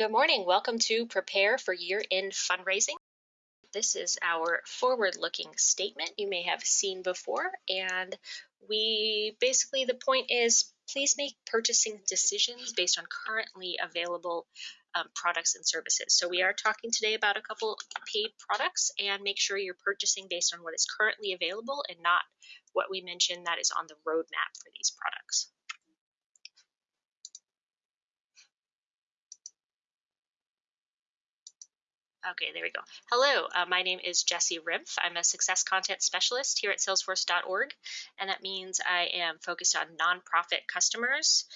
Good morning. Welcome to Prepare for Year End Fundraising. This is our forward looking statement you may have seen before. And we basically, the point is please make purchasing decisions based on currently available um, products and services. So we are talking today about a couple paid products and make sure you're purchasing based on what is currently available and not what we mentioned that is on the roadmap for these products. Okay, there we go. Hello, uh, my name is Jesse Rimpf. I'm a success content specialist here at salesforce.org, and that means I am focused on nonprofit customers.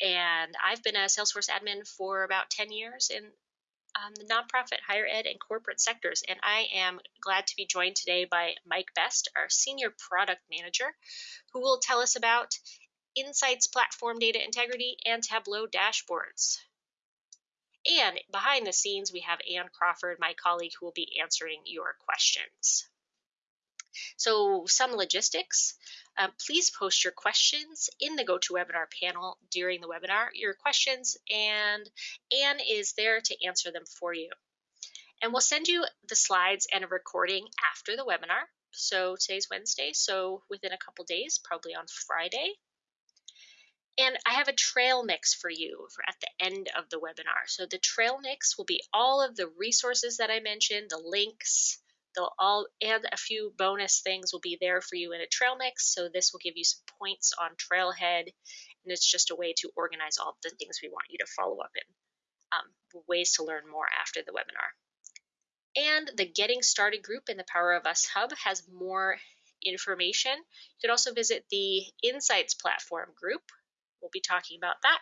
And I've been a Salesforce admin for about 10 years in um, the nonprofit, higher ed, and corporate sectors. And I am glad to be joined today by Mike Best, our senior product manager, who will tell us about Insights Platform Data Integrity and Tableau dashboards. And behind the scenes, we have Ann Crawford, my colleague, who will be answering your questions. So some logistics. Um, please post your questions in the GoToWebinar panel during the webinar, your questions, and Anne is there to answer them for you. And we'll send you the slides and a recording after the webinar. So today's Wednesday, so within a couple days, probably on Friday, and I have a trail mix for you for at the end of the webinar. So the trail mix will be all of the resources that I mentioned, the links, they'll all and a few bonus things will be there for you in a trail mix. So this will give you some points on Trailhead, and it's just a way to organize all the things we want you to follow up in. Um, ways to learn more after the webinar. And the Getting Started group in the Power of Us Hub has more information. You could also visit the Insights platform group, We'll be talking about that.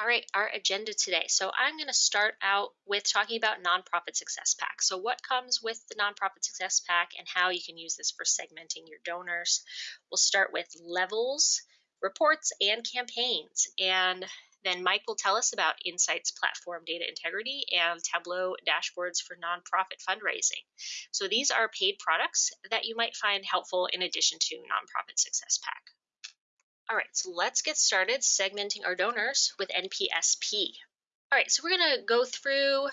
All right, our agenda today. So I'm going to start out with talking about Nonprofit Success Pack. So what comes with the Nonprofit Success Pack and how you can use this for segmenting your donors. We'll start with levels, reports, and campaigns. And then Mike will tell us about Insights Platform Data Integrity and Tableau dashboards for nonprofit fundraising. So these are paid products that you might find helpful in addition to Nonprofit Success Pack. All right, so let's get started segmenting our donors with NPSP. All right, so we're going to go through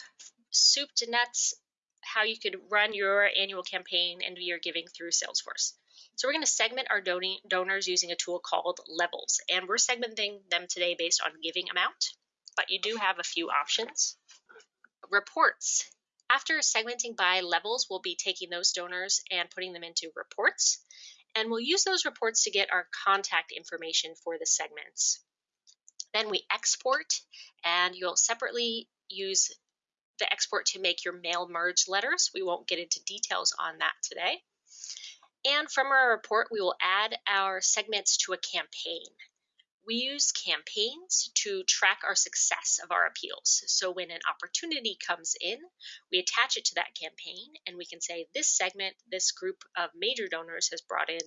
soup to nuts how you could run your annual campaign and your giving through Salesforce. So we're going to segment our don donors using a tool called Levels, and we're segmenting them today based on giving amount, but you do have a few options. Reports. After segmenting by levels, we'll be taking those donors and putting them into reports and we'll use those reports to get our contact information for the segments. Then we export, and you'll separately use the export to make your mail merge letters. We won't get into details on that today. And from our report, we will add our segments to a campaign. We use campaigns to track our success of our appeals. So when an opportunity comes in, we attach it to that campaign and we can say this segment, this group of major donors has brought in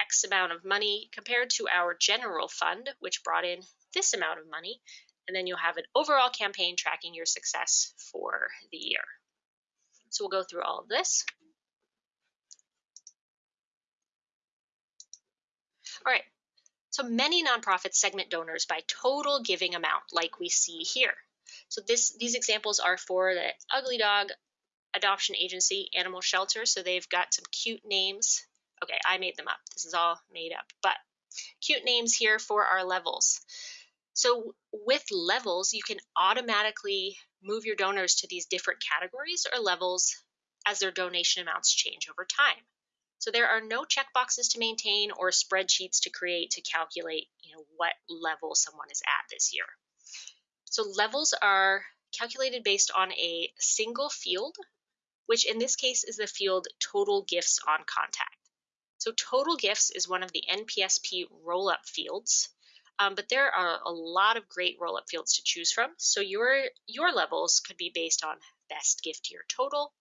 X amount of money compared to our general fund, which brought in this amount of money. And then you'll have an overall campaign tracking your success for the year. So we'll go through all of this. All right, so many nonprofits segment donors by total giving amount, like we see here. So this these examples are for the Ugly Dog Adoption Agency Animal Shelter. So they've got some cute names. Okay, I made them up. This is all made up, but cute names here for our levels. So with levels, you can automatically move your donors to these different categories or levels as their donation amounts change over time. So there are no checkboxes to maintain or spreadsheets to create to calculate you know, what level someone is at this year. So levels are calculated based on a single field, which in this case is the field total gifts on contact. So total gifts is one of the NPSP roll-up fields, um, but there are a lot of great roll-up fields to choose from. So your, your levels could be based on best gift year total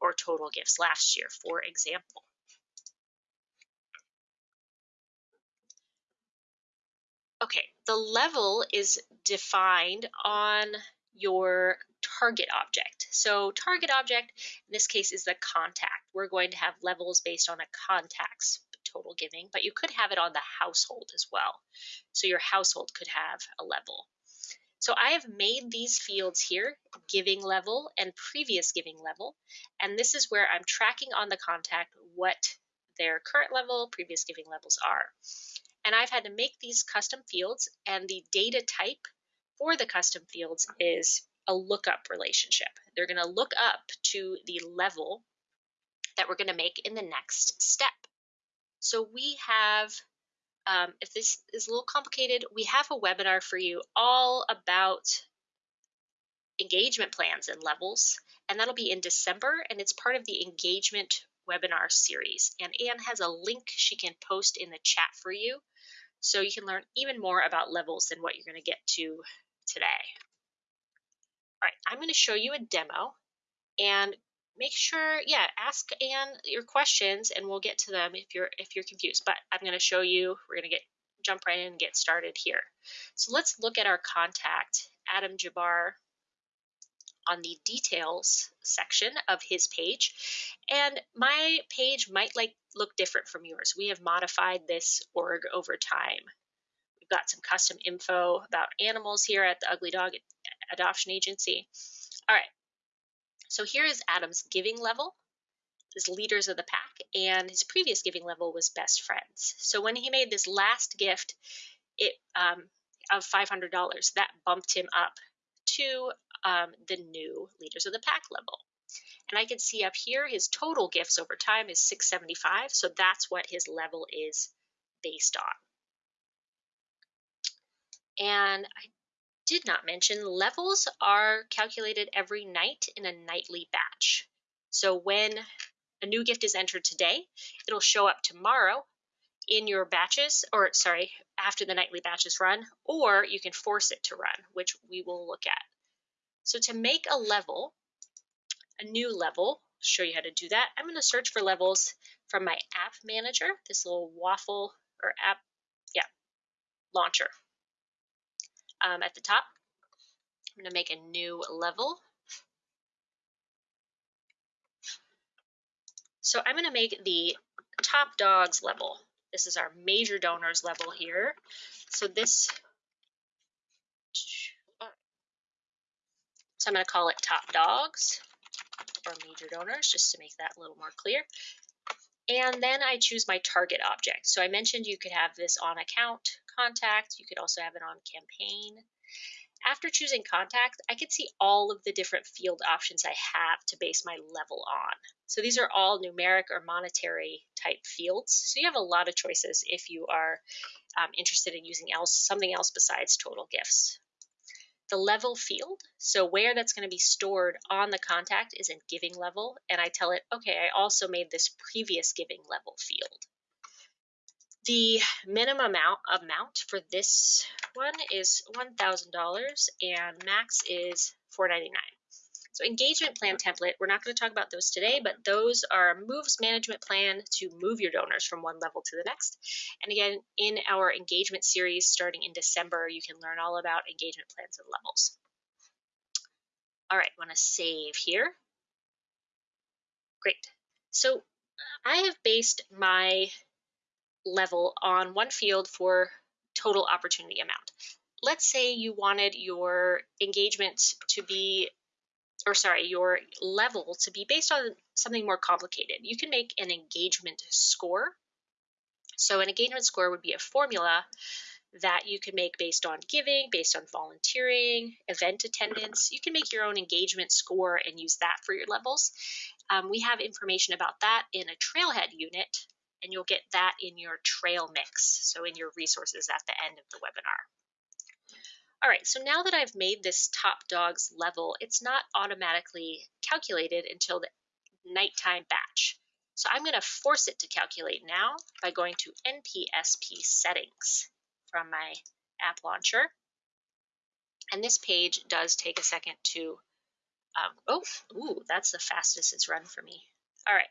or total gifts last year, for example. Okay, the level is defined on your target object. So target object, in this case, is the contact. We're going to have levels based on a contact's total giving, but you could have it on the household as well. So your household could have a level. So I have made these fields here, giving level and previous giving level, and this is where I'm tracking on the contact what their current level, previous giving levels are. And I've had to make these custom fields, and the data type for the custom fields is a lookup relationship. They're going to look up to the level that we're going to make in the next step. So we have um, if this is a little complicated, we have a webinar for you all about engagement plans and levels, and that'll be in December, and it's part of the engagement webinar series. And Anne has a link she can post in the chat for you, so you can learn even more about levels than what you're going to get to today. All right, I'm going to show you a demo, and make sure, yeah, ask Anne your questions and we'll get to them if you're if you're confused. But I'm going to show you, we're going to get jump right in and get started here. So let's look at our contact, Adam Jabbar, on the details section of his page. And my page might like look different from yours. We have modified this org over time. We've got some custom info about animals here at the Ugly Dog Adoption Agency. All right, so here is Adam's giving level, his leaders of the pack, and his previous giving level was best friends. So when he made this last gift it um, of $500, that bumped him up to um, the new leaders of the pack level. And I can see up here his total gifts over time is 675, so that's what his level is based on. And I did not mention, levels are calculated every night in a nightly batch. So when a new gift is entered today, it'll show up tomorrow in your batches, or sorry, after the nightly batches run, or you can force it to run, which we will look at. So to make a level, a new level, show you how to do that, I'm going to search for levels from my app manager, this little waffle or app, yeah, launcher um, at the top. I'm going to make a new level. So I'm going to make the top dogs level. This is our major donors level here. So this, so I'm going to call it top dogs or major donors just to make that a little more clear. And then I choose my target object. So I mentioned you could have this on account contact. You could also have it on campaign. After choosing contact, I could see all of the different field options I have to base my level on. So these are all numeric or monetary type fields. So you have a lot of choices if you are um, interested in using else something else besides total gifts the level field. So where that's going to be stored on the contact is in giving level. And I tell it, okay, I also made this previous giving level field. The minimum amount, amount for this one is $1,000 and max is $499. So engagement plan template, we're not going to talk about those today, but those are moves management plan to move your donors from one level to the next. And again, in our engagement series starting in December, you can learn all about engagement plans and levels. All right, want to save here. Great. So I have based my level on one field for total opportunity amount. Let's say you wanted your engagement to be or sorry, your level to be based on something more complicated. You can make an engagement score. So an engagement score would be a formula that you can make based on giving, based on volunteering, event attendance. You can make your own engagement score and use that for your levels. Um, we have information about that in a trailhead unit, and you'll get that in your trail mix, so in your resources at the end of the webinar. All right, so now that I've made this top dogs level, it's not automatically calculated until the nighttime batch. So I'm going to force it to calculate now by going to NPSP settings from my app launcher. And this page does take a second to, um, oh, ooh, that's the fastest it's run for me. All right,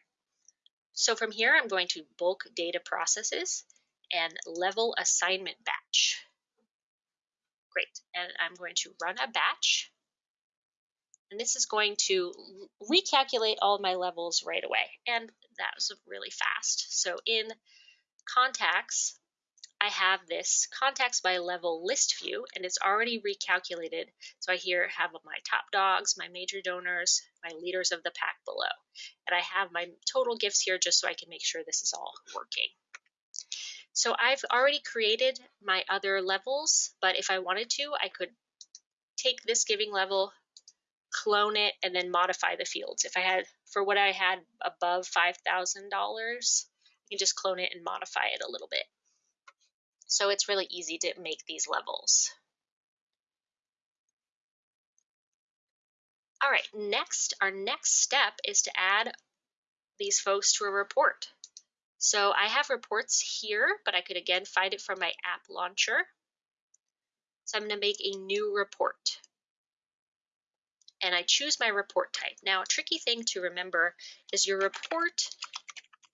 so from here I'm going to bulk data processes and level assignment batch. Great, and I'm going to run a batch. And this is going to recalculate all my levels right away. And that was really fast. So in contacts, I have this contacts by level list view and it's already recalculated. So I here have my top dogs, my major donors, my leaders of the pack below. And I have my total gifts here just so I can make sure this is all working. So I've already created my other levels, but if I wanted to, I could take this giving level, clone it, and then modify the fields. If I had, for what I had above $5,000, I can just clone it and modify it a little bit. So it's really easy to make these levels. All right, next, our next step is to add these folks to a report. So I have reports here, but I could again find it from my app launcher. So I'm going to make a new report. And I choose my report type. Now, a tricky thing to remember is your report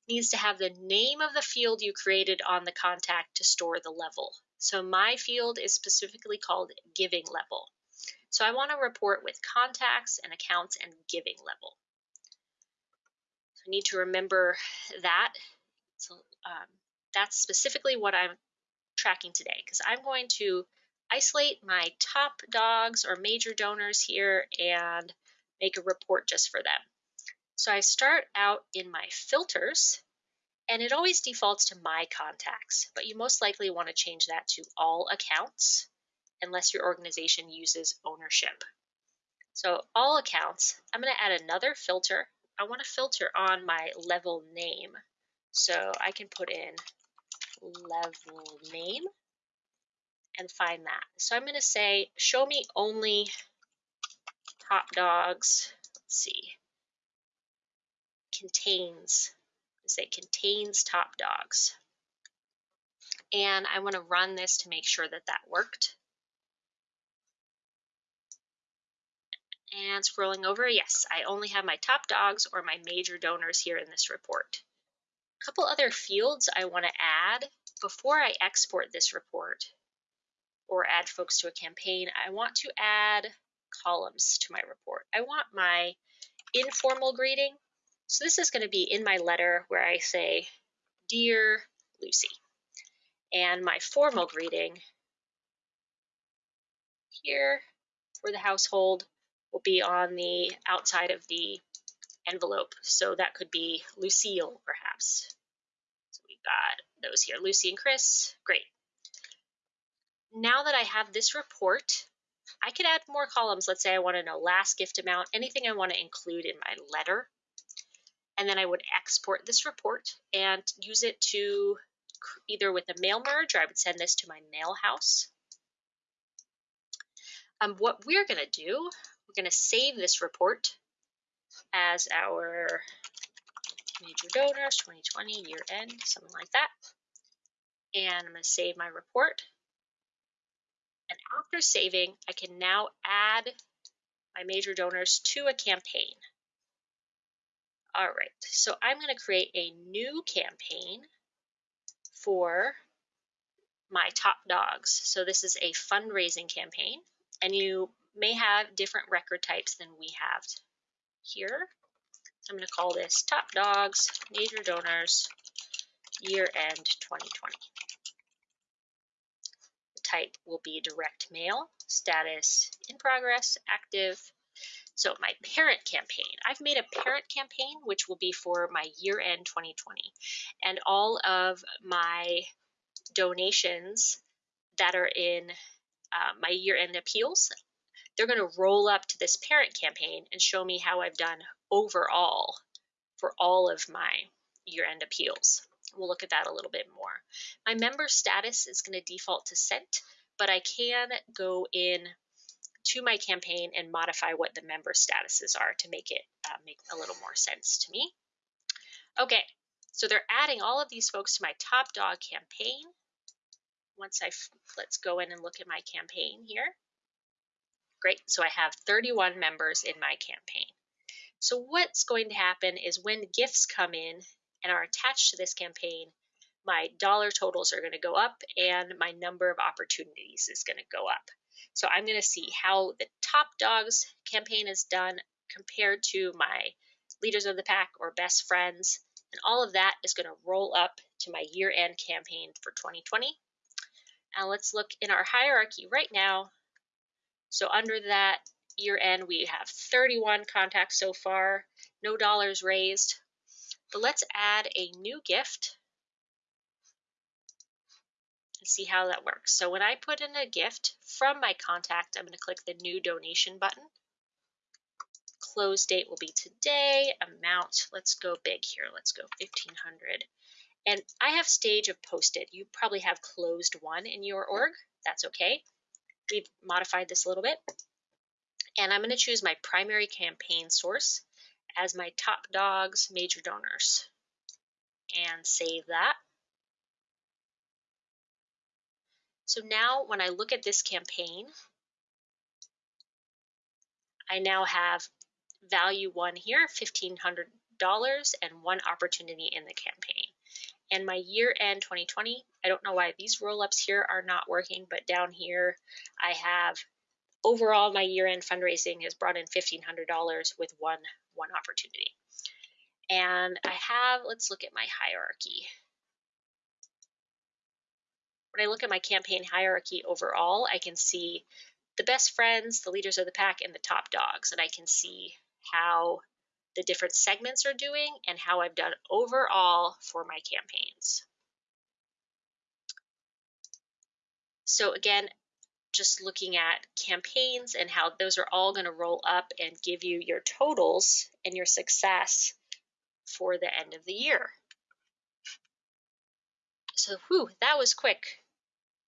needs to have the name of the field you created on the contact to store the level. So my field is specifically called giving level. So I want to report with contacts and accounts and giving level. So I need to remember that. So um, that's specifically what I'm tracking today because I'm going to isolate my top dogs or major donors here and make a report just for them. So I start out in my filters and it always defaults to my contacts, but you most likely want to change that to all accounts unless your organization uses ownership. So all accounts, I'm going to add another filter. I want to filter on my level name. So I can put in level name and find that. So I'm going to say, show me only top dogs. Let's see contains, say contains top dogs. And I want to run this to make sure that that worked. And scrolling over, yes, I only have my top dogs or my major donors here in this report. A couple other fields I want to add before I export this report or add folks to a campaign, I want to add columns to my report. I want my informal greeting so this is going to be in my letter where I say, Dear Lucy. And my formal greeting here for the household will be on the outside of the envelope. So that could be Lucille, perhaps. So we've got those here, Lucy and Chris. Great. Now that I have this report, I could add more columns. Let's say I want to know last gift amount, anything I want to include in my letter and then I would export this report and use it to either with a mail merge or I would send this to my mail house. Um, what we're going to do, we're going to save this report as our major donors 2020 year end, something like that. And I'm going to save my report. And after saving, I can now add my major donors to a campaign. All right, so I'm going to create a new campaign for my top dogs. So this is a fundraising campaign, and you may have different record types than we have here. So I'm going to call this Top Dogs Major Donors Year End 2020. The type will be direct mail, status in progress, active, so my parent campaign, I've made a parent campaign, which will be for my year end 2020. And all of my donations that are in uh, my year end appeals, they're going to roll up to this parent campaign and show me how I've done overall for all of my year end appeals. We'll look at that a little bit more. My member status is going to default to sent, but I can go in to my campaign and modify what the member statuses are to make it uh, make a little more sense to me. Okay, so they're adding all of these folks to my top dog campaign. Once I, let's go in and look at my campaign here. So I have 31 members in my campaign. So what's going to happen is when gifts come in and are attached to this campaign, my dollar totals are going to go up and my number of opportunities is going to go up. So I'm going to see how the top dogs campaign is done compared to my leaders of the pack or best friends. And all of that is going to roll up to my year end campaign for 2020. And let's look in our hierarchy right now. So under that year end, we have 31 contacts so far, no dollars raised. But let's add a new gift and see how that works. So when I put in a gift from my contact, I'm going to click the new donation button. Close date will be today. Amount, let's go big here. Let's go 1500. And I have stage of posted. You probably have closed one in your org. That's okay. We've modified this a little bit. And I'm going to choose my primary campaign source as my top dogs major donors and save that. So now when I look at this campaign, I now have value one here, $1,500 and one opportunity in the campaign. And my year end 2020, I don't know why these roll ups here are not working, but down here I have overall my year end fundraising has brought in $1,500 with one, one opportunity. And I have, let's look at my hierarchy. When I look at my campaign hierarchy overall, I can see the best friends, the leaders of the pack, and the top dogs. And I can see how the different segments are doing and how I've done overall for my campaigns. So again, just looking at campaigns and how those are all going to roll up and give you your totals and your success for the end of the year. So, whew, that was quick.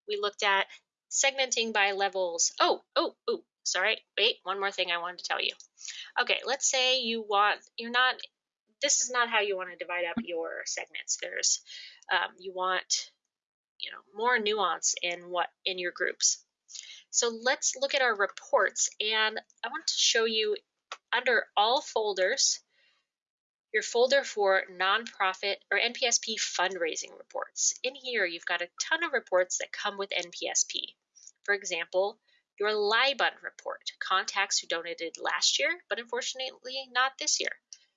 We looked at segmenting by levels. Oh, oh, oh, sorry. Wait, one more thing I wanted to tell you. Okay, let's say you want, you're not, this is not how you want to divide up your segments. There's, um, you want, you know, more nuance in what, in your groups. So let's look at our reports and I want to show you under all folders, your folder for nonprofit or NPSP fundraising reports. In here, you've got a ton of reports that come with NPSP. For example, your LYBUNT report, contacts who donated last year, but unfortunately not this year.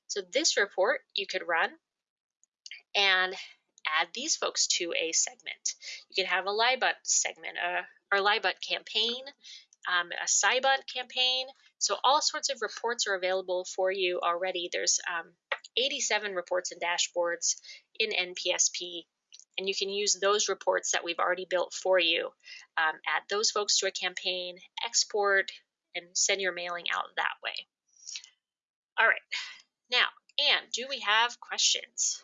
So this report you could run and add these folks to a segment. You can have a LYBUNT segment, a our LYBUNT campaign, um, a SYBUNT campaign. So all sorts of reports are available for you already. There's um, 87 reports and dashboards in NPSP, and you can use those reports that we've already built for you. Um, add those folks to a campaign, export, and send your mailing out that way. All right, now, Anne, do we have questions?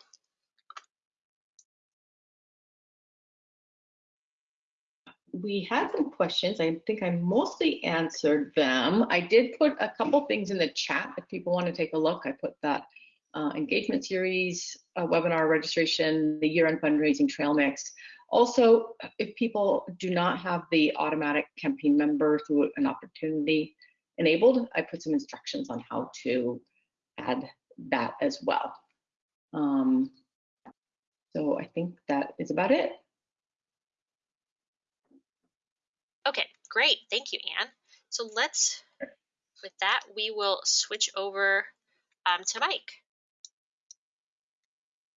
we had some questions. I think I mostly answered them. I did put a couple things in the chat if people want to take a look. I put that uh, engagement series, uh, webinar registration, the year-end fundraising trail mix. Also, if people do not have the automatic campaign member through an opportunity enabled, I put some instructions on how to add that as well. Um, so I think that is about it. Okay, great. Thank you, Anne. So let's, with that, we will switch over um, to Mike.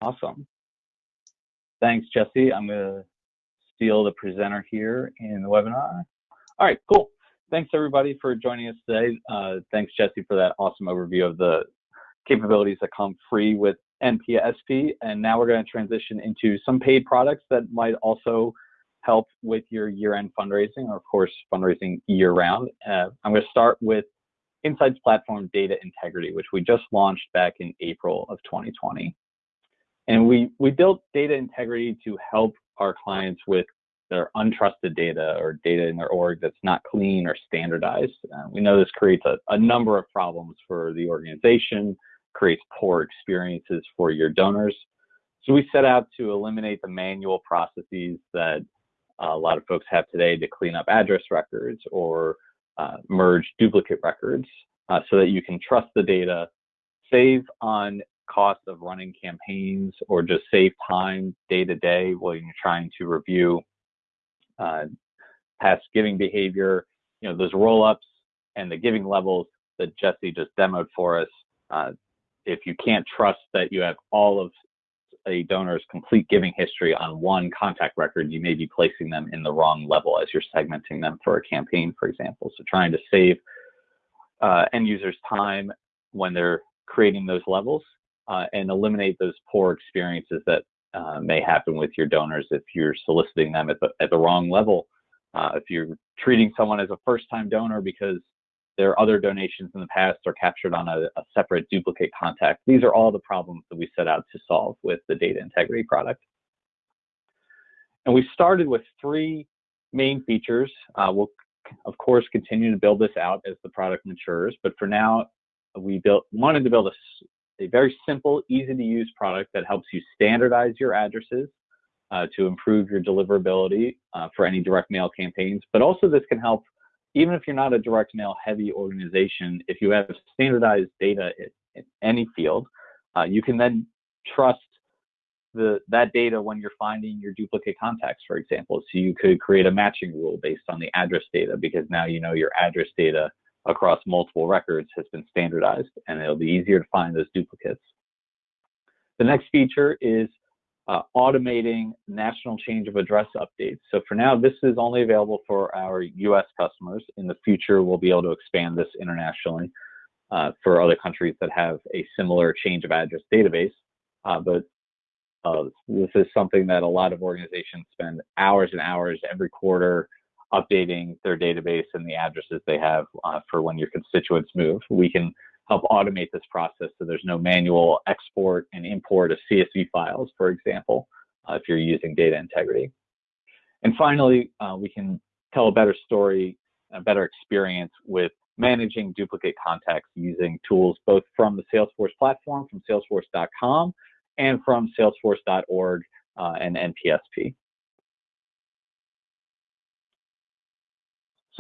Awesome. Thanks, Jesse. I'm going to steal the presenter here in the webinar. All right, cool. Thanks, everybody, for joining us today. Uh, thanks, Jesse, for that awesome overview of the capabilities that come free with NPSP. And now we're going to transition into some paid products that might also help with your year-end fundraising, or of course, fundraising year-round. Uh, I'm going to start with Insights Platform Data Integrity, which we just launched back in April of 2020. And we, we built data integrity to help our clients with their untrusted data or data in their org that's not clean or standardized. Uh, we know this creates a, a number of problems for the organization, creates poor experiences for your donors. So we set out to eliminate the manual processes that a lot of folks have today to clean up address records or uh, merge duplicate records uh, so that you can trust the data, save on cost of running campaigns, or just save time day to day while you're trying to review uh, past giving behavior. You know, those roll ups and the giving levels that Jesse just demoed for us. Uh, if you can't trust that you have all of a donor's complete giving history on one contact record, you may be placing them in the wrong level as you're segmenting them for a campaign, for example. So trying to save uh, end users time when they're creating those levels uh, and eliminate those poor experiences that uh, may happen with your donors if you're soliciting them at the, at the wrong level. Uh, if you're treating someone as a first time donor because their other donations in the past are captured on a, a, separate duplicate contact. These are all the problems that we set out to solve with the data integrity product. And we started with three main features. Uh, we'll, of course, continue to build this out as the product matures, but for now, we built wanted to build a a very simple, easy to use product that helps you standardize your addresses uh, to improve your deliverability uh, for any direct mail campaigns. But also, this can help, even if you're not a direct mail heavy organization, if you have standardized data in, in any field, uh, you can then trust the, that data when you're finding your duplicate contacts, for example. So you could create a matching rule based on the address data because now you know your address data across multiple records has been standardized and it'll be easier to find those duplicates. The next feature is uh, automating national change of address updates. So for now, this is only available for our US customers. In the future, we'll be able to expand this internationally uh, for other countries that have a similar change of address database. Uh, but uh, this is something that a lot of organizations spend hours and hours every quarter updating their database and the addresses they have uh, for when your constituents move. We can help automate this process so there's no manual export and import of CSV files, for example, uh, if you're using data integrity. And finally, uh, we can tell a better story, a better experience with managing duplicate contacts using tools both from the Salesforce platform, from salesforce.com, and from salesforce.org uh, and NPSP.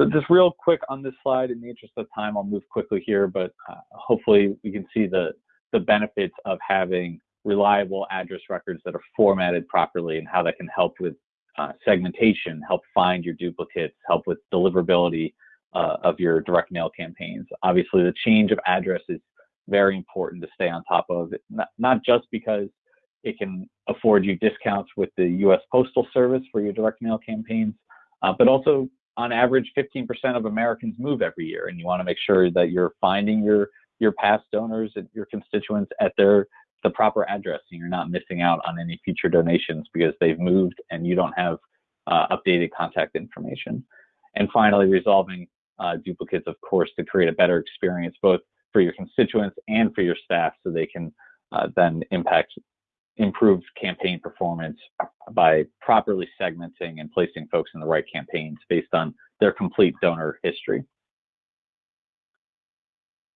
So just real quick on this slide, in the interest of time, I'll move quickly here, but uh, hopefully we can see the, the benefits of having reliable address records that are formatted properly and how that can help with uh, segmentation, help find your duplicates, help with deliverability uh, of your direct mail campaigns. Obviously, the change of address is very important to stay on top of, not, not just because it can afford you discounts with the U.S. Postal Service for your direct mail campaigns, uh, but also on average 15% of Americans move every year, and you want to make sure that you're finding your your past donors and your constituents at their the proper address, and you're not missing out on any future donations because they've moved and you don't have uh, updated contact information. And finally, resolving uh, duplicates, of course, to create a better experience both for your constituents and for your staff, so they can uh, then impact improved campaign performance by properly segmenting and placing folks in the right campaigns based on their complete donor history.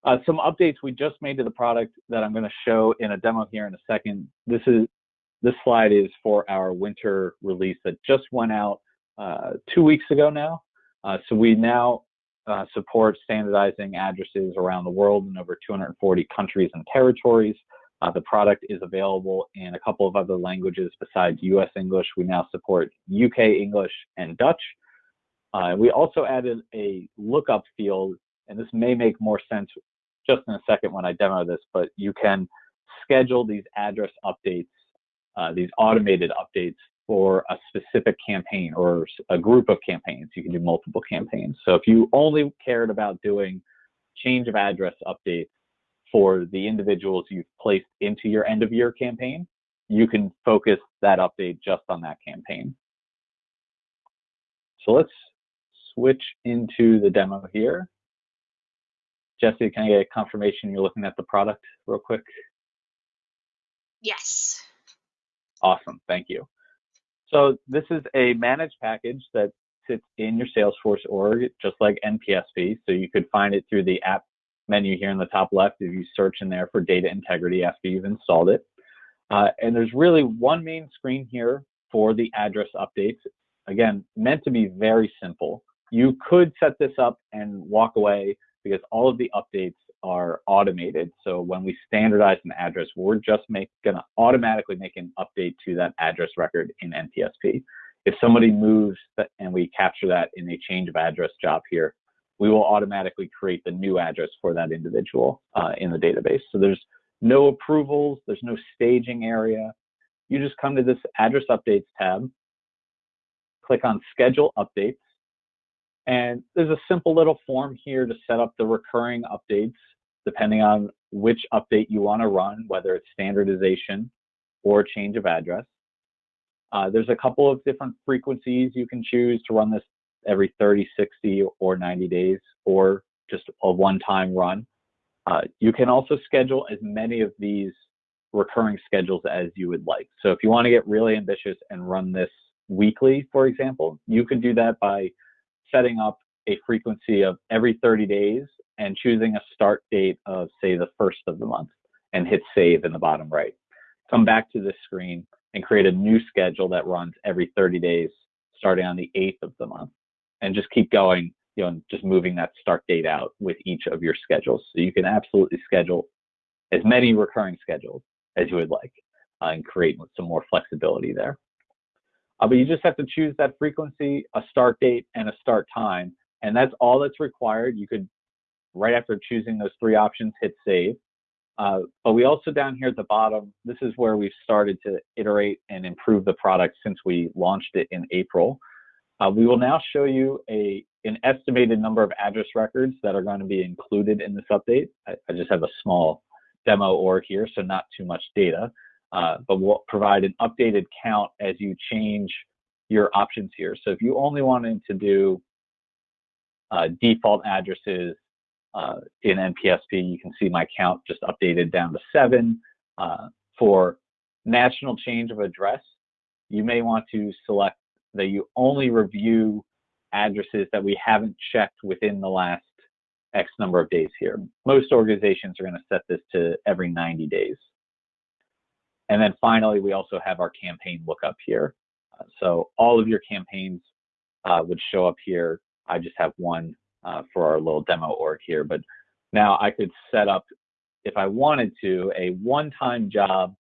Uh, some updates we just made to the product that I'm going to show in a demo here in a second. This is this slide is for our winter release that just went out uh, two weeks ago now. Uh, so we now uh, support standardizing addresses around the world in over 240 countries and territories. Uh, the product is available in a couple of other languages besides US English. We now support UK English and Dutch. Uh, we also added a lookup field, and this may make more sense just in a second when I demo this, but you can schedule these address updates, uh, these automated updates for a specific campaign or a group of campaigns. You can do multiple campaigns. So if you only cared about doing change of address updates for the individuals you've placed into your end of year campaign, you can focus that update just on that campaign. So let's switch into the demo here. Jesse, can I get a confirmation you're looking at the product real quick? Yes. Awesome, thank you. So this is a managed package that sits in your Salesforce org, just like NPSP. So you could find it through the app menu here in the top left if you search in there for data integrity after you've installed it. Uh, and there's really one main screen here for the address updates. Again, meant to be very simple. You could set this up and walk away because all of the updates are automated. So when we standardize an address, we're just going to automatically make an update to that address record in NPSP. If somebody moves and we capture that in a change of address job here, we will automatically create the new address for that individual uh, in the database. So there's no approvals, there's no staging area. you just come to this address updates tab, click on schedule updates, and there's a simple little form here to set up the recurring updates depending on which update you want to run, whether it's standardization or change of address. Uh, there's a couple of different frequencies you can choose to run this every 30, 60, or 90 days, or just a one-time run. Uh, you can also schedule as many of these recurring schedules as you would like. So if you want to get really ambitious and run this weekly, for example, you can do that by setting up a frequency of every 30 days and choosing a start date of, say, the first of the month and hit save in the bottom right. Come back to this screen and create a new schedule that runs every 30 days starting on the 8th of the month and just keep going you know, and just moving that start date out with each of your schedules. So you can absolutely schedule as many recurring schedules as you would like uh, and create some more flexibility there. Uh, but you just have to choose that frequency, a start date, and a start time. And that's all that's required. You could, right after choosing those three options, hit save. Uh, but we also down here at the bottom, this is where we've started to iterate and improve the product since we launched it in April. Uh, we will now show you a an estimated number of address records that are going to be included in this update. I, I just have a small demo org here, so not too much data, uh, but we'll provide an updated count as you change your options here. So if you only wanted to do uh, default addresses uh, in NPSP, you can see my count just updated down to seven. Uh, for national change of address, you may want to select that you only review addresses that we haven't checked within the last X number of days here. Most organizations are going to set this to every 90 days. And then finally, we also have our campaign lookup here. So all of your campaigns uh, would show up here. I just have one uh, for our little demo org here, but now I could set up, if I wanted to, a one-time job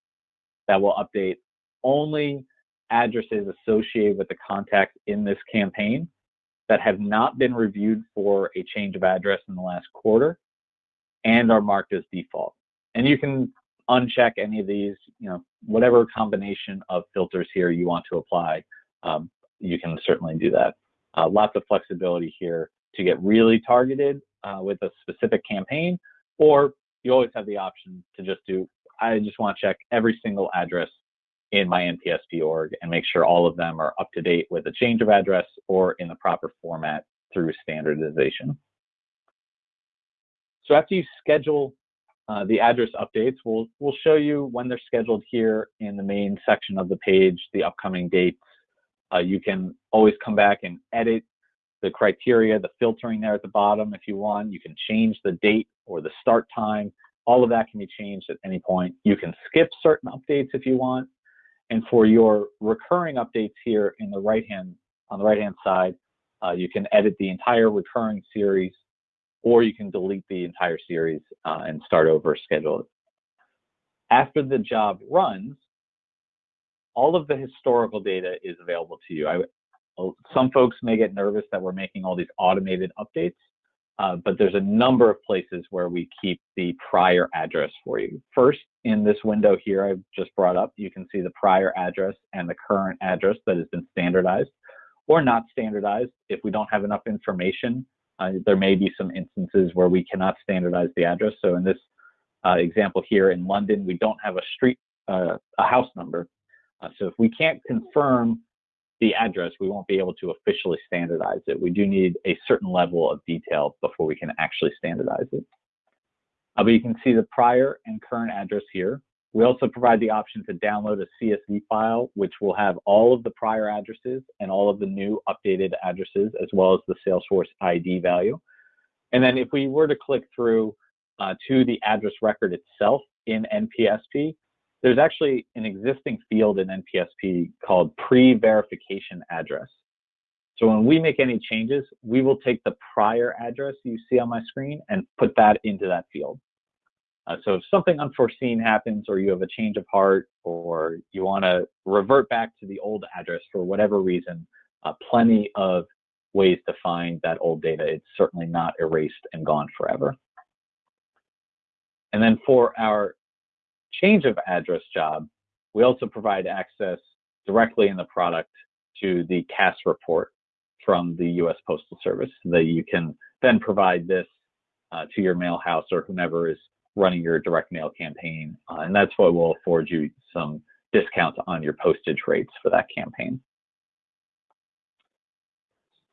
that will update only addresses associated with the contacts in this campaign that have not been reviewed for a change of address in the last quarter and are marked as default. And you can uncheck any of these, you know, whatever combination of filters here you want to apply, um, you can certainly do that. Uh, lots of flexibility here to get really targeted uh, with a specific campaign, or you always have the option to just do, I just want to check every single address in my NPSP org and make sure all of them are up to date with a change of address or in the proper format through standardization. So after you schedule uh, the address updates, we'll, we'll show you when they're scheduled here in the main section of the page, the upcoming dates. Uh, you can always come back and edit the criteria, the filtering there at the bottom if you want. You can change the date or the start time. All of that can be changed at any point. You can skip certain updates if you want. And for your recurring updates here in the right hand, on the right hand side, uh, you can edit the entire recurring series or you can delete the entire series uh, and start over schedule it. After the job runs, all of the historical data is available to you. I, some folks may get nervous that we're making all these automated updates. Uh, but there's a number of places where we keep the prior address for you. First, in this window here I've just brought up, you can see the prior address and the current address that has been standardized or not standardized. If we don't have enough information, uh, there may be some instances where we cannot standardize the address. So in this uh, example here in London, we don't have a street, uh, a house number. Uh, so if we can't confirm the address, we won't be able to officially standardize it. We do need a certain level of detail before we can actually standardize it. Uh, but you can see the prior and current address here. We also provide the option to download a CSV file, which will have all of the prior addresses and all of the new updated addresses, as well as the Salesforce ID value. And then if we were to click through uh, to the address record itself in NPSP, there's actually an existing field in NPSP called pre-verification address. So when we make any changes, we will take the prior address you see on my screen and put that into that field. Uh, so if something unforeseen happens or you have a change of heart or you want to revert back to the old address for whatever reason, uh, plenty of ways to find that old data. It's certainly not erased and gone forever. And then for our change of address job, We also provide access directly in the product to the CASS report from the U.S. Postal Service that you can then provide this uh, to your mail house or whomever is running your direct mail campaign. Uh, and that's what will afford you some discounts on your postage rates for that campaign.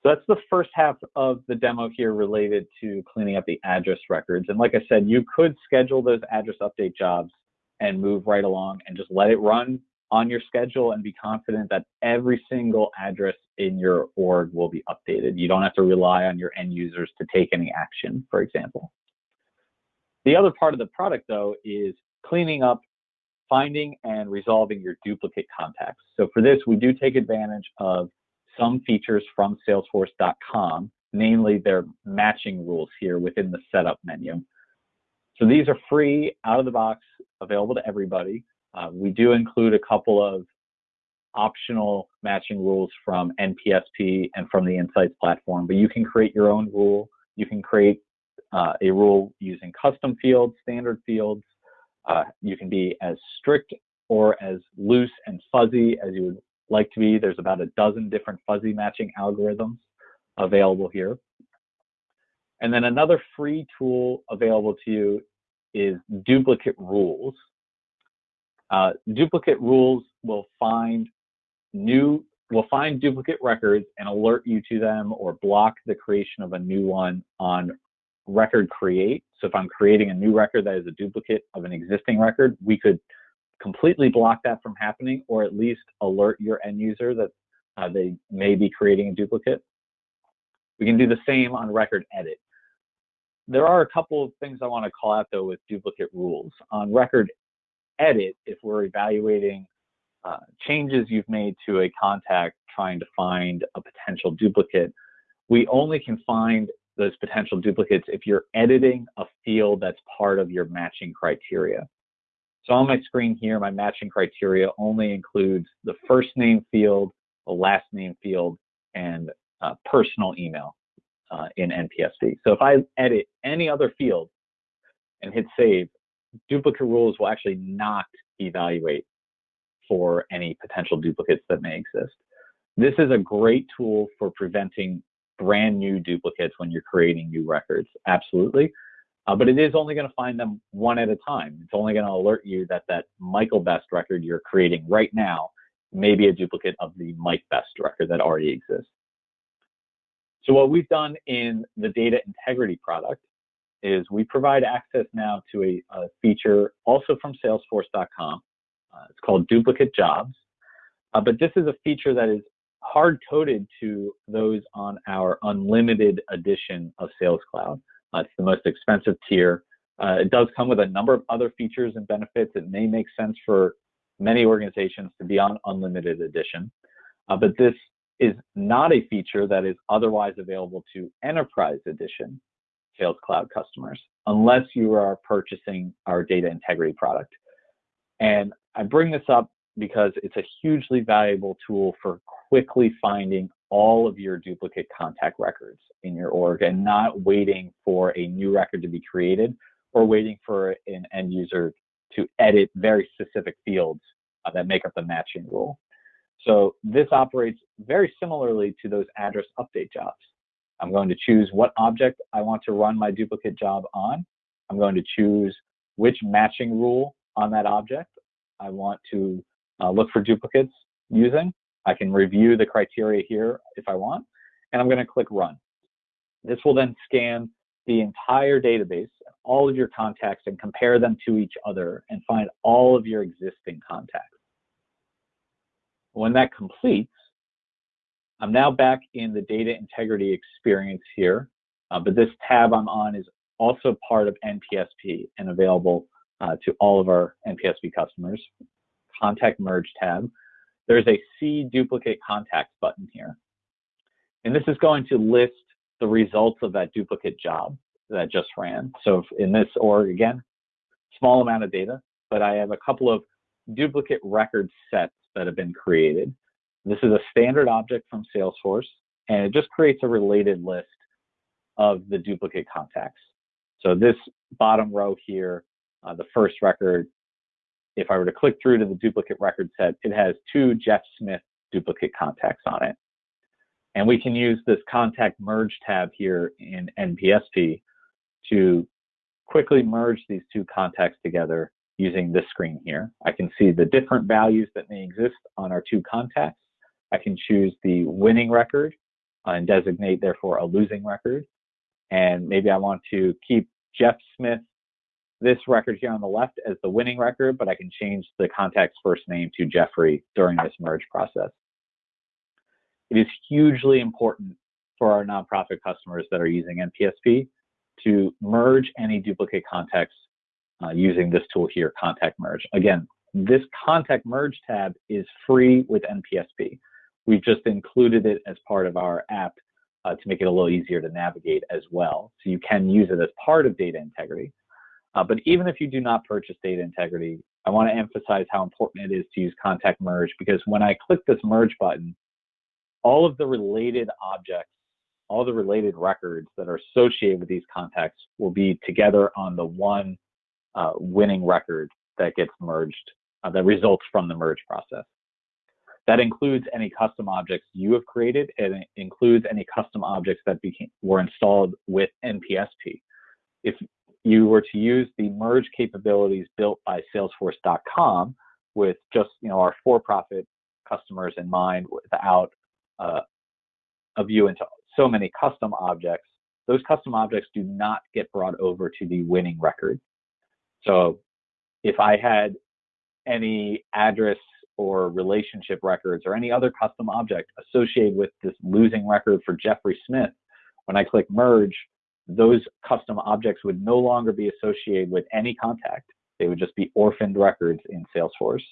So that's the first half of the demo here related to cleaning up the address records. And like I said, you could schedule those address update jobs and move right along and just let it run on your schedule and be confident that every single address in your org will be updated. You don't have to rely on your end users to take any action, for example. The other part of the product, though, is cleaning up, finding, and resolving your duplicate contacts. So for this, we do take advantage of some features from Salesforce.com, namely their matching rules here within the setup menu. So these are free, out of the box, available to everybody. Uh, we do include a couple of optional matching rules from NPSP and from the Insights platform, but you can create your own rule. You can create uh, a rule using custom fields, standard fields. Uh, you can be as strict or as loose and fuzzy as you would like to be. There's about a dozen different fuzzy matching algorithms available here. And then another free tool available to you is duplicate rules. Uh, duplicate rules will find new will find duplicate records and alert you to them or block the creation of a new one on record create. So if I'm creating a new record that is a duplicate of an existing record, we could completely block that from happening or at least alert your end user that uh, they may be creating a duplicate. We can do the same on record edit. There are a couple of things I want to call out though with duplicate rules. On record edit, if we're evaluating uh, changes you've made to a contact trying to find a potential duplicate, we only can find those potential duplicates if you're editing a field that's part of your matching criteria. So on my screen here, my matching criteria only includes the first name field, the last name field, and uh, personal email uh, in NPSP. So if I edit any other field and hit save, duplicate rules will actually not evaluate for any potential duplicates that may exist. This is a great tool for preventing brand new duplicates when you're creating new records, absolutely. Uh, but it is only going to find them one at a time. It's only going to alert you that that Michael Best record you're creating right now may be a duplicate of the Mike Best record that already exists. So what we've done in the data integrity product is we provide access now to a, a feature also from salesforce.com. Uh, it's called duplicate jobs. Uh, but this is a feature that is hard coded to those on our unlimited edition of Sales Cloud. Uh, it's the most expensive tier. Uh, it does come with a number of other features and benefits. It may make sense for many organizations to be on unlimited edition, uh, but this is not a feature that is otherwise available to enterprise edition Sales Cloud customers unless you are purchasing our data integrity product. And I bring this up because it's a hugely valuable tool for quickly finding all of your duplicate contact records in your org and not waiting for a new record to be created or waiting for an end user to edit very specific fields uh, that make up the matching rule. So this operates very similarly to those address update jobs. I'm going to choose what object I want to run my duplicate job on. I'm going to choose which matching rule on that object I want to uh, look for duplicates using. I can review the criteria here if I want, and I'm going to click run. This will then scan the entire database, all of your contacts, and compare them to each other and find all of your existing contacts. When that completes, I'm now back in the data integrity experience here, uh, but this tab I'm on is also part of NPSP and available uh, to all of our NPSP customers. Contact Merge tab there's a See Duplicate Contacts button here. And this is going to list the results of that duplicate job that just ran. So in this org, again, small amount of data, but I have a couple of duplicate record sets that have been created. This is a standard object from Salesforce, and it just creates a related list of the duplicate contacts. So this bottom row here, uh, the first record if I were to click through to the duplicate record set, it has two Jeff Smith duplicate contacts on it. And we can use this contact merge tab here in NPSP to quickly merge these two contacts together using this screen here. I can see the different values that may exist on our two contacts. I can choose the winning record uh, and designate therefore a losing record. And maybe I want to keep Jeff Smith, this record here on the left as the winning record, but I can change the contact's first name to Jeffrey during this merge process. It is hugely important for our nonprofit customers that are using NPSP to merge any duplicate contacts uh, using this tool here, Contact Merge. Again, this Contact Merge tab is free with NPSP. We've just included it as part of our app uh, to make it a little easier to navigate as well. So you can use it as part of data integrity. Uh, but even if you do not purchase data integrity, I want to emphasize how important it is to use contact merge because when I click this merge button, all of the related objects, all the related records that are associated with these contacts will be together on the one uh, winning record that gets merged, uh, that results from the merge process. That includes any custom objects you have created and it includes any custom objects that became, were installed with NPSP. If you were to use the merge capabilities built by Salesforce.com with just you know our for-profit customers in mind, without uh, a view into so many custom objects, those custom objects do not get brought over to the winning record. So if I had any address or relationship records or any other custom object associated with this losing record for Jeffrey Smith, when I click merge, those custom objects would no longer be associated with any contact. They would just be orphaned records in Salesforce.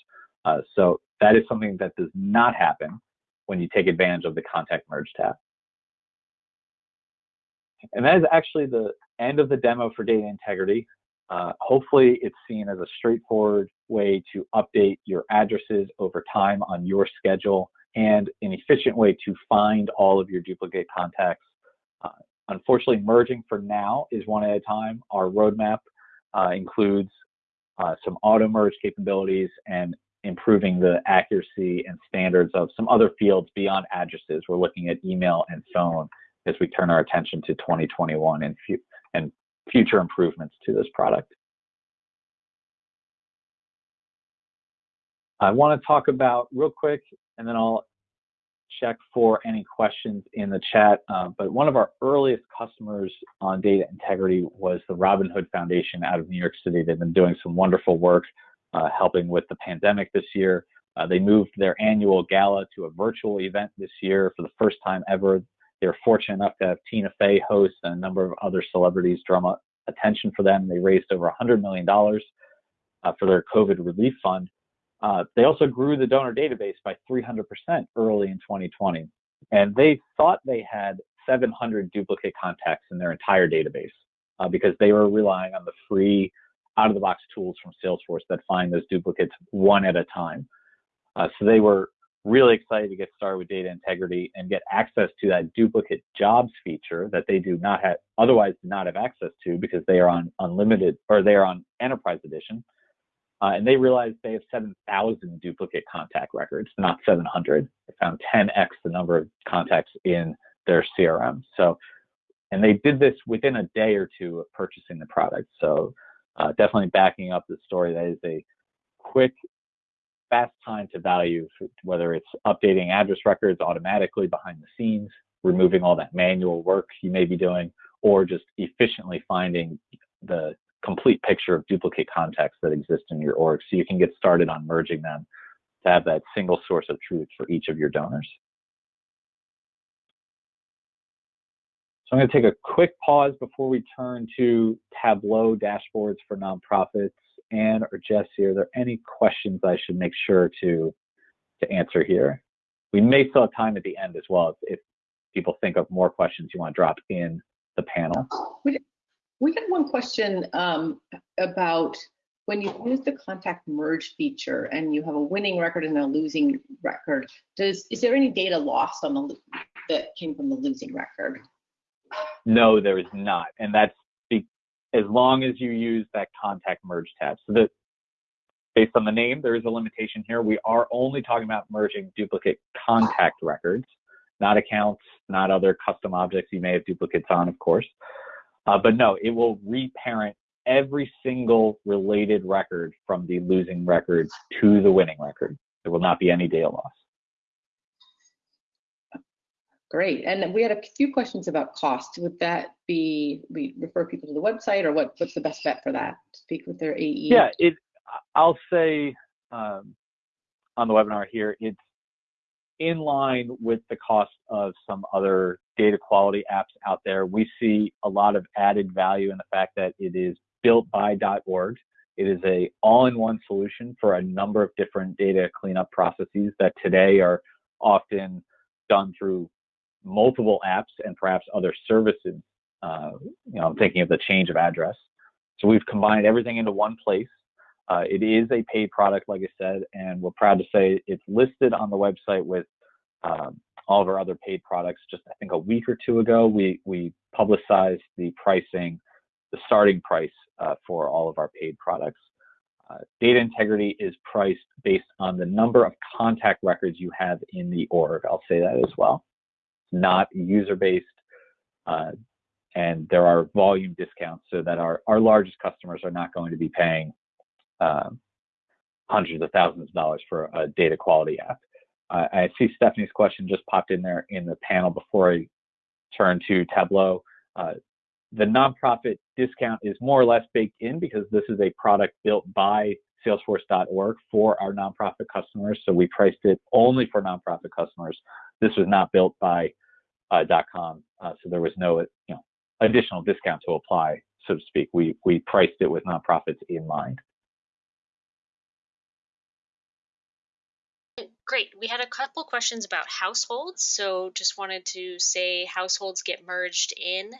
Uh, so that is something that does not happen when you take advantage of the contact merge tab. And that is actually the end of the demo for data integrity. Uh, hopefully it's seen as a straightforward way to update your addresses over time on your schedule and an efficient way to find all of your duplicate contacts. Uh, unfortunately, merging for now is one at a time. Our roadmap uh, includes uh, some auto merge capabilities and improving the accuracy and standards of some other fields beyond addresses. We're looking at email and phone as we turn our attention to 2021 and, and future improvements to this product. I want to talk about real quick, and then I'll check for any questions in the chat. Uh, but one of our earliest customers on data integrity was the Robin Hood Foundation out of New York City. They've been doing some wonderful work uh, helping with the pandemic this year. Uh, they moved their annual gala to a virtual event this year for the first time ever. They were fortunate enough to have Tina Fey host and a number of other celebrities drum attention for them. They raised over $100 million uh, for their COVID relief fund. Uh, they also grew the donor database by 300% early in 2020. And they thought they had 700 duplicate contacts in their entire database uh, because they were relying on the free out of the box tools from Salesforce that find those duplicates one at a time. Uh, so they were really excited to get started with data integrity and get access to that duplicate jobs feature that they do not have otherwise do not have access to because they are on unlimited or they are on enterprise edition uh, and they realized they have 7,000 duplicate contact records, not 700. They found 10x the number of contacts in their CRM. So, and they did this within a day or two of purchasing the product. So, uh, definitely backing up the story that is a quick, fast time to value, whether it's updating address records automatically behind the scenes, removing all that manual work you may be doing, or just efficiently finding the complete picture of duplicate contacts that exist in your org so you can get started on merging them to have that single source of truth for each of your donors. So I'm going to take a quick pause before we turn to Tableau dashboards for nonprofits. And or Jesse, are there any questions I should make sure to to answer here? We may still have time at the end as well if, if people think of more questions you want to drop in the panel. We we had one question um, about when you use the contact merge feature and you have a winning record and a losing record, does is there any data lost on the that came from the losing record? No, there is not, and that's as long as you use that contact merge tab. So the based on the name, there is a limitation here. We are only talking about merging duplicate contact records, not accounts, not other custom objects you may have duplicates on, of course. Uh, but no, it will reparent every single related record from the losing record to the winning record. There will not be any data loss. Great. And we had a few questions about cost. Would that be, we refer people to the website or what, what's the best bet for that? Speak with their AE? Yeah, it, I'll say um, on the webinar here, it's in line with the cost of some other data quality apps out there. We see a lot of added value in the fact that it is built by .org. It is a all-in-one solution for a number of different data cleanup processes that today are often done through multiple apps and perhaps other services. Uh, you know, I'm thinking of the change of address. So we've combined everything into one place. Uh, it is a paid product, like I said, and we're proud to say it's listed on the website with um, all of our other paid products. Just I think a week or two ago, we we publicized the pricing, the starting price uh, for all of our paid products. Uh, data integrity is priced based on the number of contact records you have in the org. I'll say that as well not user based. Uh, and there are volume discounts so that our, our largest customers are not going to be paying uh, hundreds of thousands of dollars for a data quality app. Uh, I see Stephanie's question just popped in there in the panel before I turn to Tableau. Uh, the nonprofit discount is more or less baked in because this is a product built by salesforce.org for our nonprofit customers. So we priced it only for nonprofit customers. This was not built by uh, .com, uh, so there was no you know additional discount to apply, so to speak. We we priced it with nonprofits in mind. Great. We had a couple questions about households. So just wanted to say households get merged in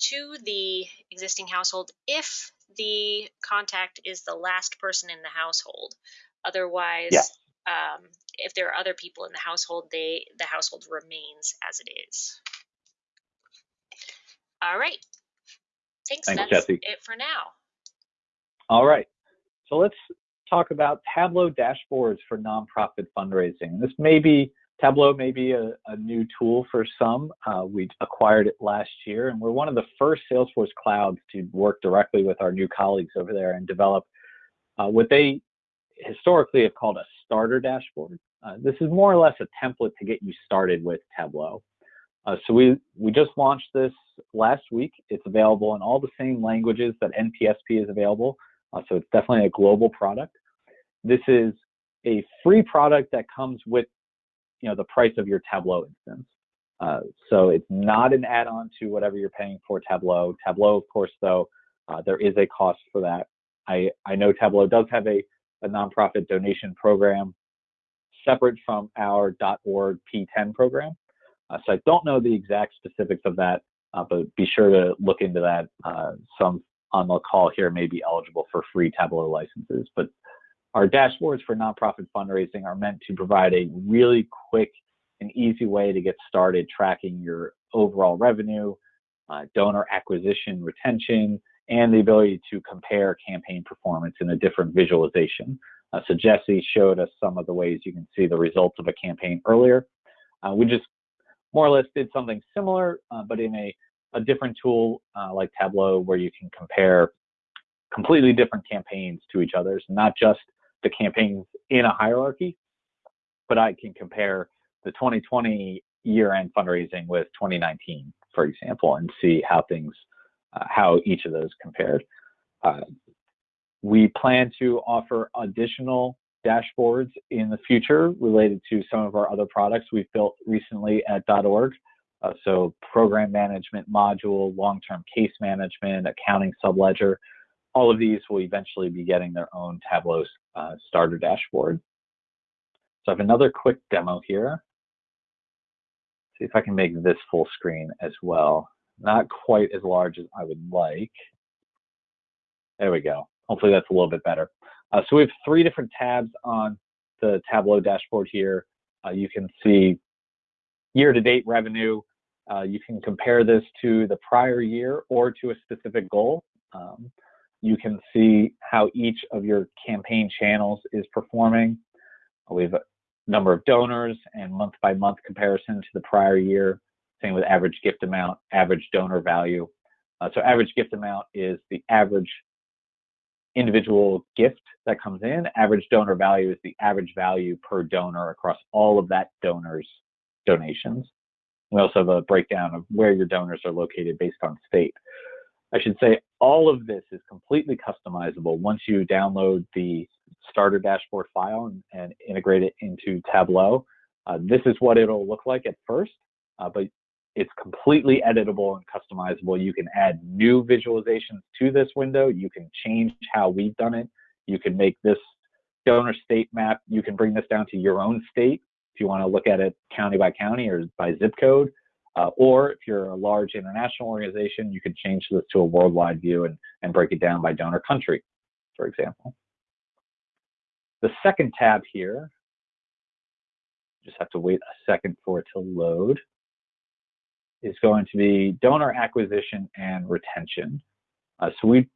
to the existing household if the contact is the last person in the household. Otherwise, yeah. Um, if there are other people in the household, they the household remains as it is. All right. Thanks. Thanks, That's Jesse. it for now. All right. So let's talk about Tableau dashboards for nonprofit fundraising. This may be Tableau may be a, a new tool for some. Uh, we acquired it last year, and we're one of the first Salesforce clouds to work directly with our new colleagues over there and develop uh, what they historically have called a starter dashboard. Uh, this is more or less a template to get you started with Tableau. Uh, so we, we just launched this last week. It's available in all the same languages that NPSP is available. Uh, so it's definitely a global product. This is a free product that comes with you know the price of your Tableau instance. Uh, so it's not an add-on to whatever you're paying for Tableau. Tableau, of course, though, uh, there is a cost for that. I, I know Tableau does have a, a nonprofit donation program separate from our .org P10 program. Uh, so I don't know the exact specifics of that, uh, but be sure to look into that. Uh, some on the call here may be eligible for free Tableau licenses, but our dashboards for nonprofit fundraising are meant to provide a really quick and easy way to get started tracking your overall revenue, uh, donor acquisition, retention, and the ability to compare campaign performance in a different visualization. Uh, so Jesse showed us some of the ways you can see the results of a campaign earlier. Uh, we just more or less did something similar, uh, but in a, a different tool uh, like Tableau where you can compare completely different campaigns to each other, not just the campaigns in a hierarchy, but I can compare the 2020 year-end fundraising with 2019, for example, and see how things, uh, how each of those compared. Uh, we plan to offer additional dashboards in the future related to some of our other products we've built recently at .org. Uh, so program management module, long-term case management, accounting subledger, all of these will eventually be getting their own Tableau uh, starter dashboard. So I have another quick demo here. See if I can make this full screen as well. Not quite as large as I would like. There we go. Hopefully that's a little bit better. Uh, so we have three different tabs on the Tableau dashboard here. Uh, you can see year-to-date revenue. Uh, you can compare this to the prior year or to a specific goal. Um, you can see how each of your campaign channels is performing. We have a number of donors and month by month comparison to the prior year. Same with average gift amount, average donor value. Uh, so average gift amount is the average individual gift that comes in. Average donor value is the average value per donor across all of that donor's donations. We also have a breakdown of where your donors are located based on state. I should say all of this is completely customizable once you download the starter dashboard file and, and integrate it into Tableau. Uh, this is what it'll look like at first, uh, but it's completely editable and customizable. You can add new visualizations to this window. You can change how we've done it. You can make this donor state map. You can bring this down to your own state if you want to look at it county by county or by zip code. Uh, or if you're a large international organization, you can change this to a worldwide view and, and break it down by donor country, for example. The second tab here, just have to wait a second for it to load, is going to be donor acquisition and retention. Uh, so we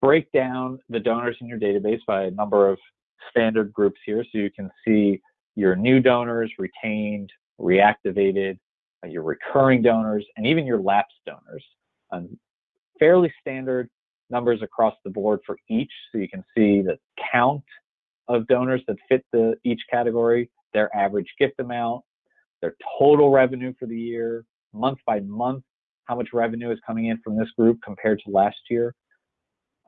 break down the donors in your database by a number of standard groups here. So you can see your new donors, retained, reactivated, uh, your recurring donors, and even your lapsed donors. Um, fairly standard numbers across the board for each. So you can see the count of donors that fit the each category, their average gift amount, their total revenue for the year, month by month, how much revenue is coming in from this group compared to last year.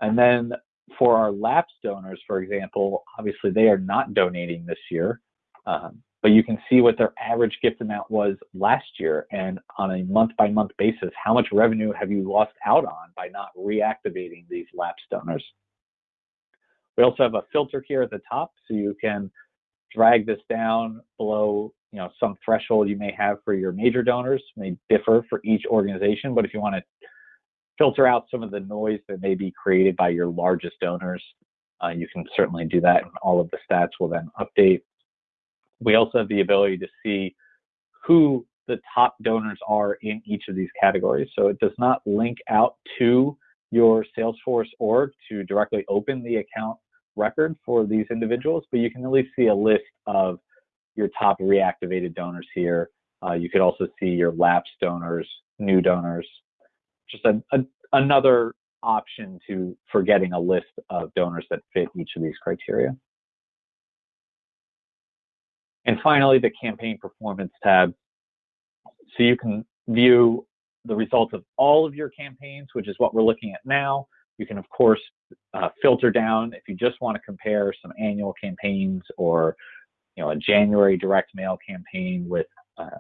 And then for our lapsed donors, for example, obviously they are not donating this year. Um, but you can see what their average gift amount was last year and on a month by month basis how much revenue have you lost out on by not reactivating these lapsed donors we also have a filter here at the top so you can drag this down below you know some threshold you may have for your major donors may differ for each organization but if you want to filter out some of the noise that may be created by your largest donors uh, you can certainly do that and all of the stats will then update we also have the ability to see who the top donors are in each of these categories. So it does not link out to your Salesforce org to directly open the account record for these individuals, but you can at least see a list of your top reactivated donors here. Uh, you could also see your lapsed donors, new donors, just a, a, another option to for getting a list of donors that fit each of these criteria. And finally, the campaign performance tab. So you can view the results of all of your campaigns, which is what we're looking at now. You can, of course, uh, filter down if you just want to compare some annual campaigns or you know, a January direct mail campaign with uh,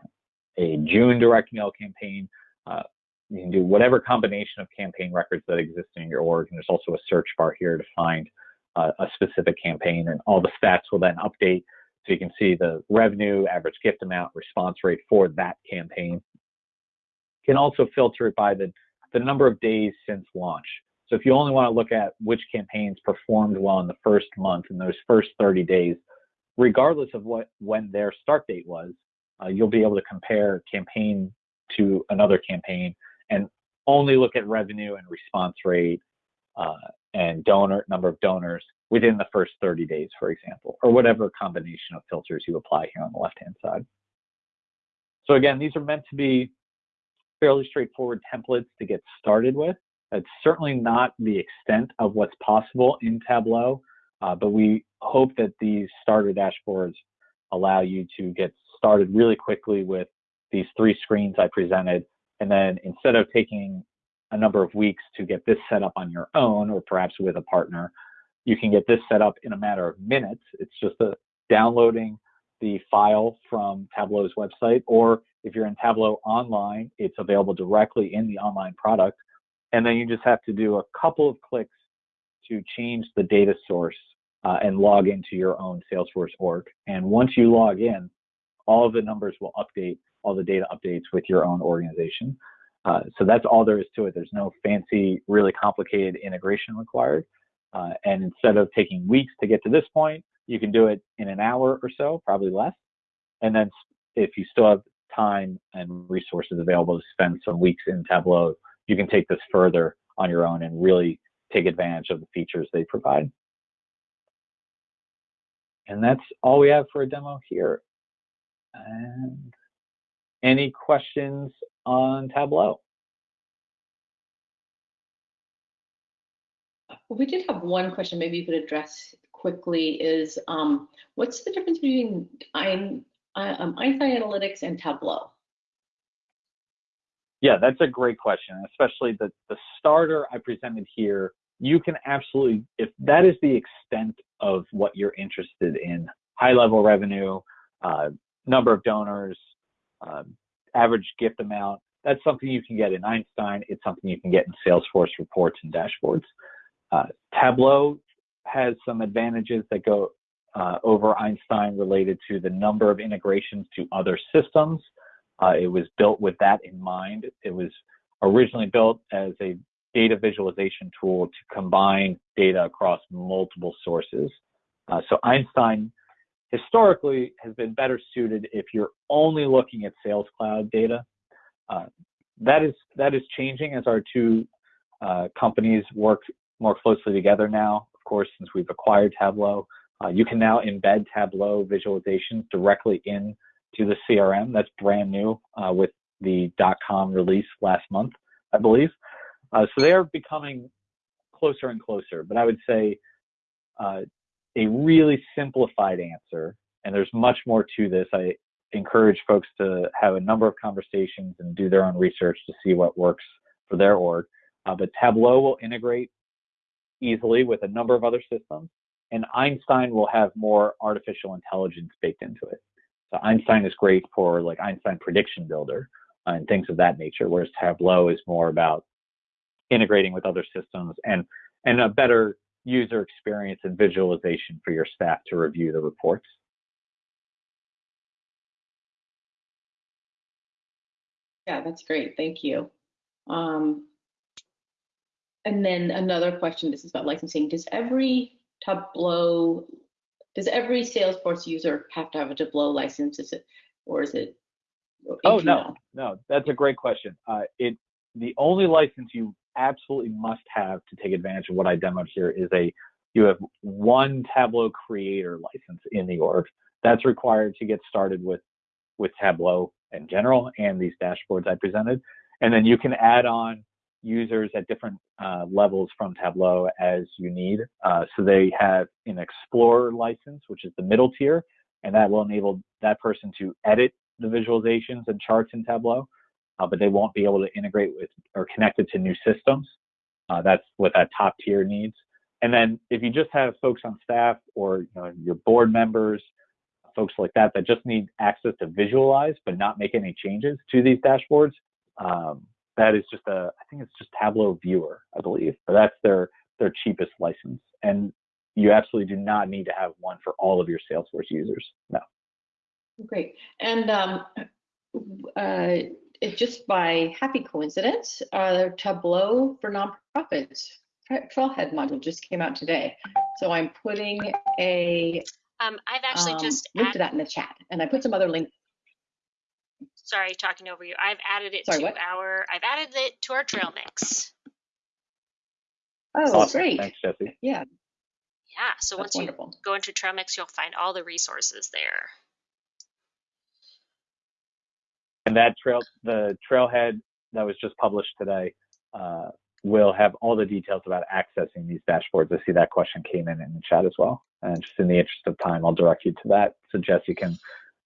a June direct mail campaign. Uh, you can do whatever combination of campaign records that exist in your org. And there's also a search bar here to find uh, a specific campaign, and all the stats will then update so you can see the revenue, average gift amount, response rate for that campaign. You can also filter it by the, the number of days since launch. So if you only want to look at which campaigns performed well in the first month, in those first 30 days, regardless of what when their start date was, uh, you'll be able to compare campaign to another campaign and only look at revenue and response rate uh, and donor number of donors within the first 30 days, for example, or whatever combination of filters you apply here on the left-hand side. So again, these are meant to be fairly straightforward templates to get started with. It's certainly not the extent of what's possible in Tableau, uh, but we hope that these starter dashboards allow you to get started really quickly with these three screens I presented. And then instead of taking a number of weeks to get this set up on your own or perhaps with a partner, you can get this set up in a matter of minutes. It's just a downloading the file from Tableau's website, or if you're in Tableau online, it's available directly in the online product. And then you just have to do a couple of clicks to change the data source uh, and log into your own Salesforce org. And once you log in, all of the numbers will update, all the data updates with your own organization. Uh, so that's all there is to it. There's no fancy, really complicated integration required. Uh, and instead of taking weeks to get to this point, you can do it in an hour or so, probably less. And then if you still have time and resources available to spend some weeks in Tableau, you can take this further on your own and really take advantage of the features they provide. And that's all we have for a demo here. And any questions on Tableau? We did have one question maybe you could address quickly is um, what's the difference between um, Einstein Analytics and Tableau? Yeah, that's a great question, especially the, the starter I presented here. You can absolutely, if that is the extent of what you're interested in, high level revenue, uh, number of donors, uh, average gift amount, that's something you can get in Einstein. It's something you can get in Salesforce reports and dashboards. Uh, Tableau has some advantages that go uh, over Einstein related to the number of integrations to other systems. Uh, it was built with that in mind. It was originally built as a data visualization tool to combine data across multiple sources. Uh, so Einstein historically has been better suited if you're only looking at Sales Cloud data. Uh, that is that is changing as our two uh, companies work more closely together now. Of course, since we've acquired Tableau, uh, you can now embed Tableau visualizations directly into the CRM. That's brand new uh, with the .com release last month, I believe. Uh, so they are becoming closer and closer. But I would say uh, a really simplified answer, and there's much more to this. I encourage folks to have a number of conversations and do their own research to see what works for their org. Uh, but Tableau will integrate easily with a number of other systems, and Einstein will have more artificial intelligence baked into it. So Einstein is great for like Einstein Prediction Builder uh, and things of that nature, whereas Tableau is more about integrating with other systems and and a better user experience and visualization for your staff to review the reports. Yeah, that's great. Thank you. Um, and then another question, this is about licensing. Does every Tableau, does every Salesforce user have to have a Tableau license? Is it, or is it? Oh, no, no, that's a great question. Uh, it, the only license you absolutely must have to take advantage of what I demoed here is a, you have one Tableau creator license in the org. That's required to get started with, with Tableau in general and these dashboards I presented. And then you can add on users at different uh, levels from Tableau as you need. Uh, so they have an Explorer license, which is the middle tier, and that will enable that person to edit the visualizations and charts in Tableau, uh, but they won't be able to integrate with or connect it to new systems. Uh, that's what that top tier needs. And then if you just have folks on staff or you know, your board members, folks like that that just need access to visualize but not make any changes to these dashboards, um, that is just a I think it's just Tableau Viewer, I believe. But that's their their cheapest license. And you absolutely do not need to have one for all of your Salesforce users. No. Great. And um, uh, it just by happy coincidence, uh, Tableau for nonprofits Trailhead module just came out today. So I'm putting a um, I've actually um, just link to that in the chat, and I put some other links sorry, talking over you. I've added it sorry, to what? our I've added it to our trail mix. Oh, awesome. great. Thanks, Jesse. Yeah. Yeah. So That's once wonderful. you go into trail mix, you'll find all the resources there. And that trail, the trailhead that was just published today, uh, will have all the details about accessing these dashboards. I see that question came in in the chat as well. And just in the interest of time, I'll direct you to that so Jesse can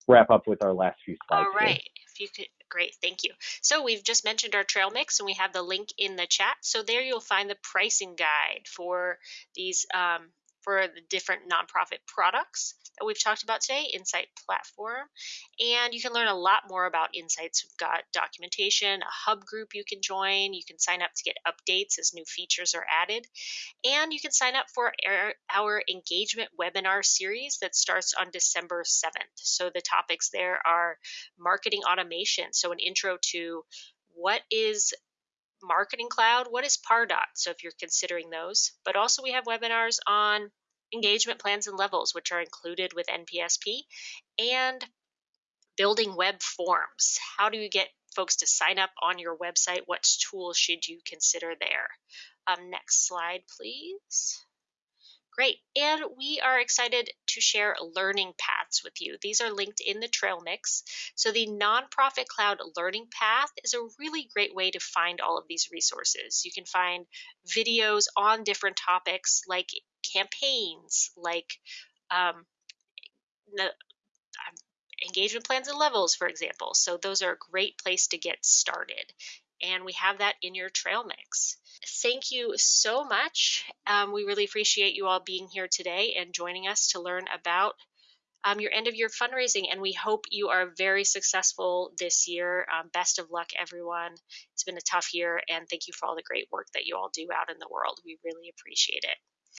wrap up with our last few slides. All right. Here. If you could, great, thank you. So we've just mentioned our trail mix and we have the link in the chat. So there you'll find the pricing guide for these um, for the different nonprofit products that we've talked about today, Insight Platform. And you can learn a lot more about Insights. We've got documentation, a hub group you can join. You can sign up to get updates as new features are added. And you can sign up for our, engagement webinar series that starts on December 7th. So the topics there are marketing automation, so an intro to what is Marketing Cloud, what is Pardot? So if you're considering those, but also we have webinars on engagement plans and levels, which are included with NPSP, and building web forms. How do you get folks to sign up on your website? What tools should you consider there? Um, next slide, please. Great. And we are excited to share learning paths with you. These are linked in the trail mix. So the Nonprofit Cloud Learning Path is a really great way to find all of these resources. You can find videos on different topics like campaigns, like um, the, um, engagement plans and levels, for example. So those are a great place to get started. And we have that in your trail mix thank you so much. Um, we really appreciate you all being here today and joining us to learn about um, your end of year fundraising. And we hope you are very successful this year. Um, best of luck, everyone. It's been a tough year, and thank you for all the great work that you all do out in the world. We really appreciate it.